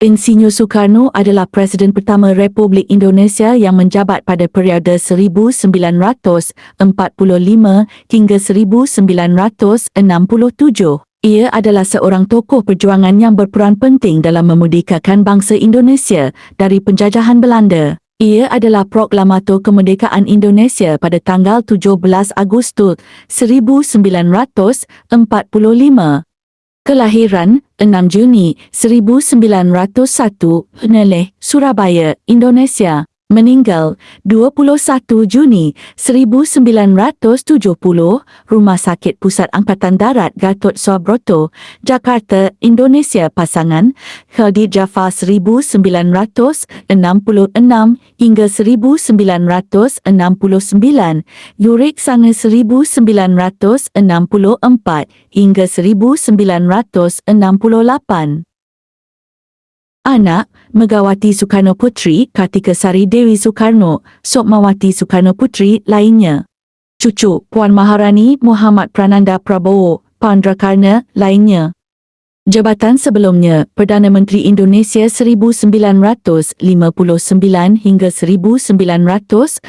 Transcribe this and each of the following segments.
Insinyur Soekarno adalah Presiden pertama Republik Indonesia yang menjabat pada periode 1945 hingga 1967. Ia adalah seorang tokoh perjuangan yang berperan penting dalam memerdekakan bangsa Indonesia dari penjajahan Belanda. Ia adalah proklamator kemerdekaan Indonesia pada tanggal 17 Agustus 1945. Kelahiran 6 Juni 1901, Peneleh, Surabaya, Indonesia. Meninggal 21 Juni 1970, Rumah Sakit Pusat Angkatan Darat Gatot Subroto, Jakarta, Indonesia Pasangan, Khalid Jafar 1966 hingga 1969, Yurik Sange 1964 hingga 1968. Anak, Megawati Soekarno Putri, Kartika Sari Dewi Soekarno, Sokmawati Soekarno Putri lainnya. Cucu, Puan Maharani Muhammad Prananda Prabowo, Pandrakarna lainnya. Jabatan sebelumnya, Perdana Menteri Indonesia 1959 hingga 1966,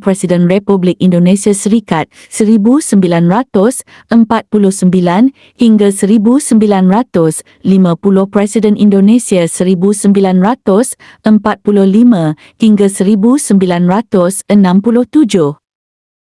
Presiden Republik Indonesia Serikat 1949 hingga 1950, Presiden Indonesia 1945 hingga 1967.